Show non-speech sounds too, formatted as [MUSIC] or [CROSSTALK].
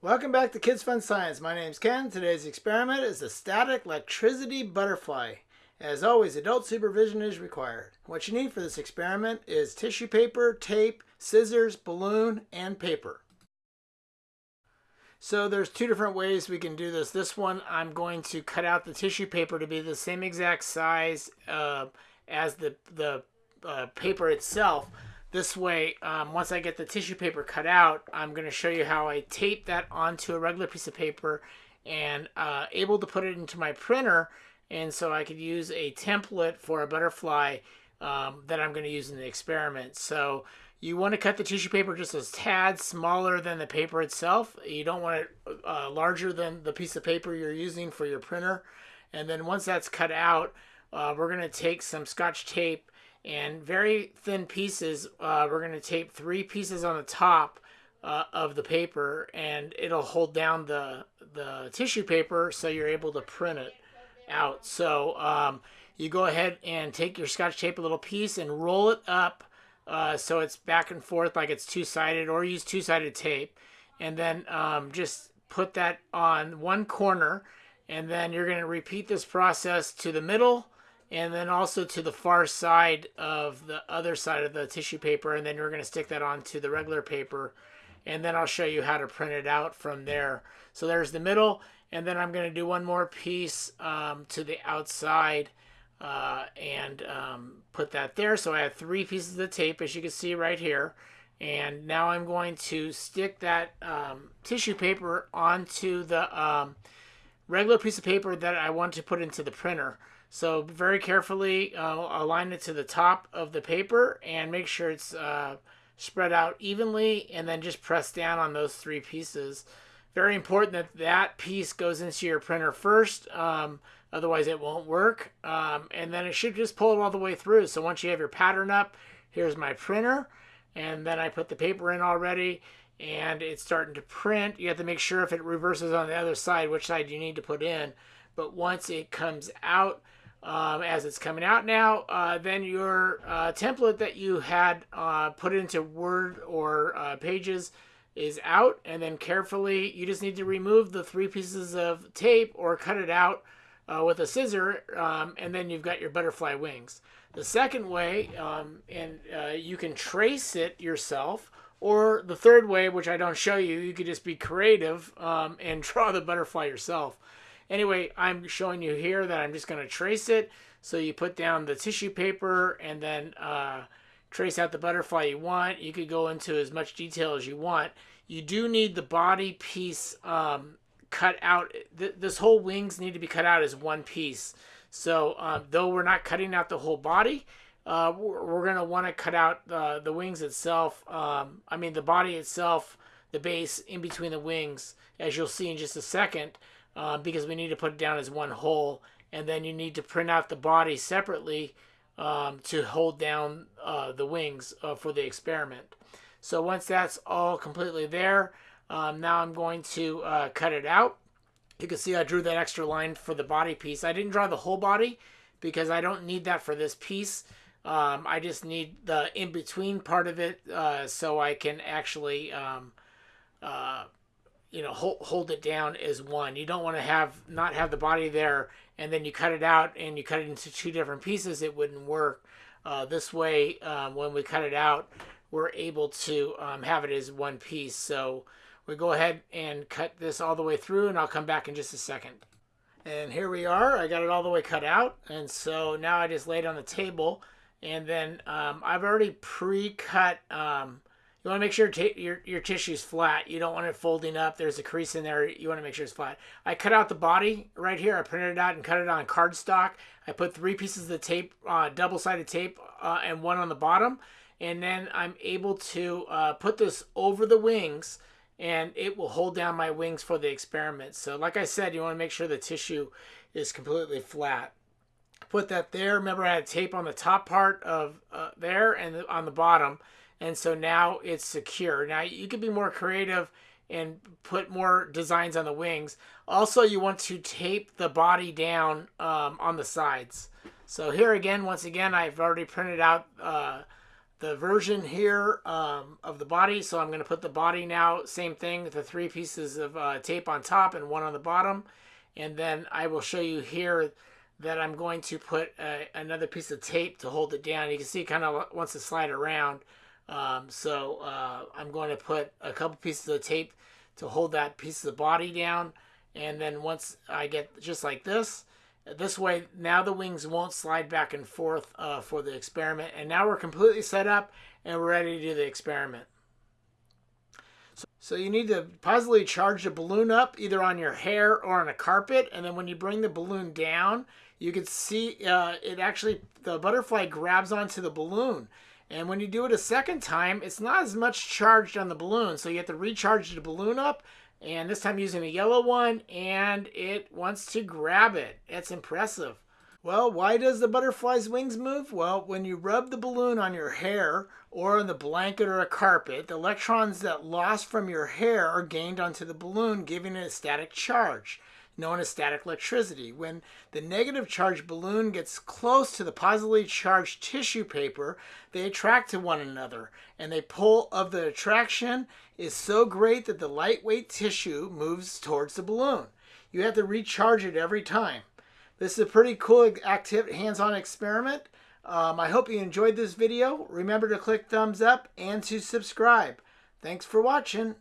Welcome back to Kids Fun Science. My name's Ken. Today's experiment is a static electricity butterfly. As always, adult supervision is required. What you need for this experiment is tissue paper, tape, scissors, balloon, and paper. So there's two different ways we can do this. This one, I'm going to cut out the tissue paper to be the same exact size uh, as the, the uh, paper itself. This way, um, once I get the tissue paper cut out, I'm going to show you how I tape that onto a regular piece of paper and uh, able to put it into my printer. And so I could use a template for a butterfly um, that I'm going to use in the experiment. So you want to cut the tissue paper just a tad smaller than the paper itself. You don't want it uh, larger than the piece of paper you're using for your printer. And then once that's cut out, uh, we're going to take some scotch tape and very thin pieces. Uh, we're going to tape three pieces on the top uh, of the paper and it'll hold down the, the tissue paper so you're able to print it out. So um, you go ahead and take your scotch tape a little piece and roll it up uh, so it's back and forth like it's two-sided or use two-sided tape and then um, just put that on one corner and then you're going to repeat this process to the middle and then also to the far side of the other side of the tissue paper and then we're going to stick that onto the regular paper and then I'll show you how to print it out from there. So there's the middle and then I'm going to do one more piece um, to the outside uh, and um, put that there. So I have three pieces of tape as you can see right here. And now I'm going to stick that um, tissue paper onto the um, regular piece of paper that I want to put into the printer. So very carefully uh, align it to the top of the paper and make sure it's uh, spread out evenly and then just press down on those three pieces. Very important that that piece goes into your printer first. Um, Otherwise, it won't work. Um, and then it should just pull it all the way through. So once you have your pattern up, here's my printer. And then I put the paper in already and it's starting to print. You have to make sure if it reverses on the other side, which side you need to put in. But once it comes out, um, as it's coming out now, uh, then your uh, template that you had uh, put into Word or uh, Pages is out. And then carefully, you just need to remove the three pieces of tape or cut it out uh, with a scissor, um, and then you've got your butterfly wings. The second way, um, and uh, you can trace it yourself, or the third way, which I don't show you, you could just be creative um, and [LAUGHS] draw the butterfly yourself. Anyway, I'm showing you here that I'm just going to trace it. So you put down the tissue paper and then uh, trace out the butterfly you want. You could go into as much detail as you want. You do need the body piece um, cut out. Th this whole wings need to be cut out as one piece. So um, though we're not cutting out the whole body, uh, we're, going to want to cut out uh, the wings itself. Um, I mean the body itself, the base in between the wings, as you'll see in just a second, uh, because we need to put it down as one whole. And then you need to print out the body separately um, to hold down uh, the wings uh, for the experiment. So once that's all completely there, um, now I'm going to uh, cut it out. You can see I drew that extra line for the body piece. I didn't draw the whole body because I don't need that for this piece. Um, I just need the in-between part of it uh, so I can actually, um, uh, you know, hold, hold it down as one. You don't want to have not have the body there and then you cut it out and you cut it into two different pieces. It wouldn't work. Uh, this way, um, when we cut it out, we're able to um, have it as one piece. So we go ahead and cut this all the way through and I'll come back in just a second. And here we are. I got it all the way cut out. And so now I just lay it on the table. And then um, I've already pre-cut. Um, you want to make sure your, your tissue's flat. You don't want it folding up. There's a crease in there. You want to make sure it's flat. I cut out the body right here. I printed it out and cut it on cardstock. I put three pieces of the tape, uh, double-sided tape, uh, and one on the bottom. And then I'm able to uh, put this over the wings and it will hold down my wings for the experiment. So like I said, you want to make sure the tissue is completely flat. Put that there. Remember I had tape on the top part of uh, there and on the bottom. And so now it's secure. Now you can be more creative and put more designs on the wings. Also, you want to tape the body down um, on the sides. So here again, once again, I've already printed out uh, the version here um, of the body. So I'm going to put the body now, same thing, the three pieces of uh, tape on top and one on the bottom. And then I will show you here that I'm going to put a, another piece of tape to hold it down. You can see it kind of wants to slide around. Um, so uh, I'm going to put a couple pieces of tape to hold that piece of the body down. And then once I get just like this, this way now the wings won't slide back and forth uh, for the experiment. And now we're completely set up and we're ready to do the experiment. So, so you need to positively charge the balloon up either on your hair or on a carpet. And then when you bring the balloon down, you can see uh, it actually, the butterfly grabs onto the balloon. And when you do it a second time, it's not as much charged on the balloon. So you have to recharge the balloon up. And this time using a yellow one. And it wants to grab it. It's impressive. Well, why does the butterfly's wings move? Well, when you rub the balloon on your hair or on the blanket or a carpet, the electrons that lost from your hair are gained onto the balloon, giving it a static charge known as static electricity. When the negative charged balloon gets close to the positively charged tissue paper, they attract to one another, and the pull of the attraction is so great that the lightweight tissue moves towards the balloon. You have to recharge it every time. This is a pretty cool hands-on experiment. Um, I hope you enjoyed this video. Remember to click thumbs up and to subscribe. Thanks for watching.